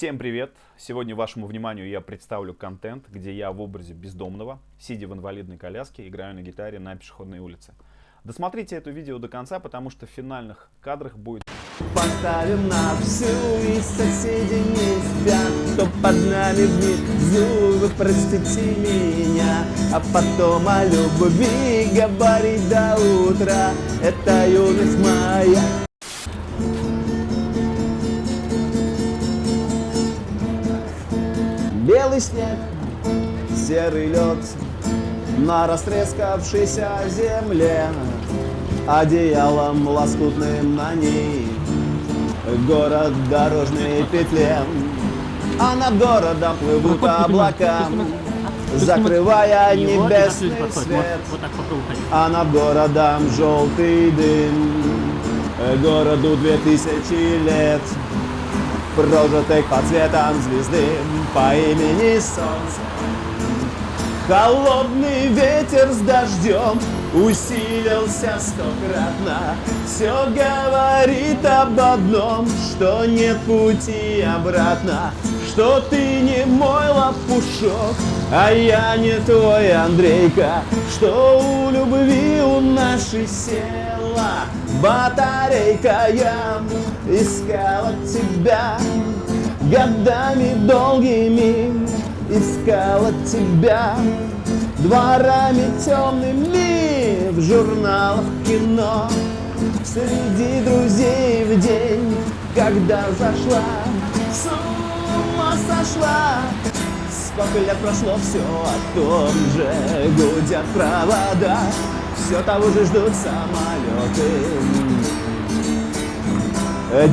Всем привет! Сегодня вашему вниманию я представлю контент, где я в образе бездомного, сидя в инвалидной коляске, играю на гитаре на пешеходной улице. Досмотрите это видео до конца, потому что в финальных кадрах будет... Поставим на всю и соседи не спят Кто под нами внизу, вы простите меня А потом о любви говорить до утра Это юность моя Белый снег, серый лед На растрескавшейся земле Одеялом лоскутным на ней Город дорожной петле. А над городом плывут облака Закрывая небесный свет. А над городом желтый дым. Городу две тысячи лет Прожитых под цветом звезды По имени Солнце. Холодный ветер с дождем усилился стократно. Все говорит об одном, что нет пути обратно. Что ты не мой лопушок, а я не твой Андрейка. Что у любви у нашей села. Батарейка Я искала тебя. Годами долгими Искала тебя. Дворами темными В журналах кино. Среди друзей в день, когда зашла. С ума сошла. Сколько лет прошло, все о том же Гудят провода Все того же ждут самолеты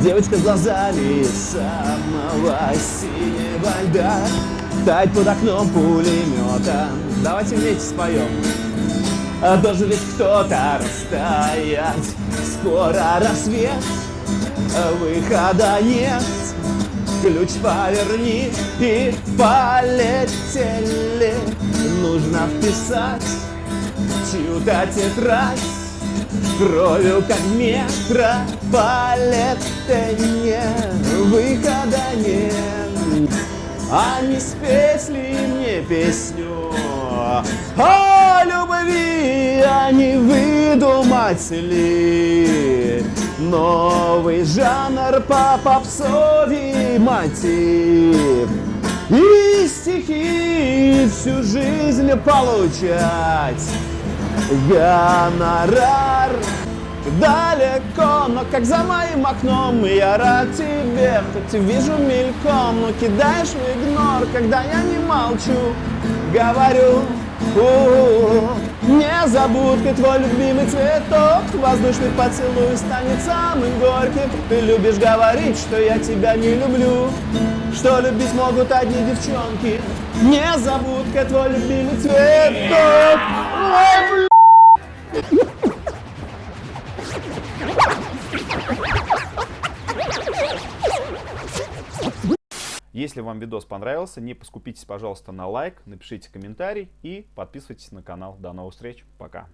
Девочка с глазами самого синего льда. Тать под окном пулемета Давайте вместе споем а Должен ведь кто-то расстоять. Скоро рассвет Выхода нет. Ключ поверни и полетели. Нужно вписать чью-то тетрадь Кровью как метрополитене Выхода нет. А не спеть ли мне песню? О любви, а не выдумать ли? Новый жанр по попсовий мотив И стихи всю жизнь получать. Гонорар далеко, но как за моим окном Я рад тебе, хоть вижу мельком Но кидаешь в игнор, когда я не молчу Говорю, у -у -у, не забудь твой любимый цветок Воздушный поцелуй станет самым горьким. Ты любишь говорить, что я тебя не люблю Что любить могут одни девчонки. Не забудь твой любимый цветок Ой, Если вам видос понравился, не поскупитесь, пожалуйста, на лайк, напишите комментарий и подписывайтесь на канал. До новых встреч, пока!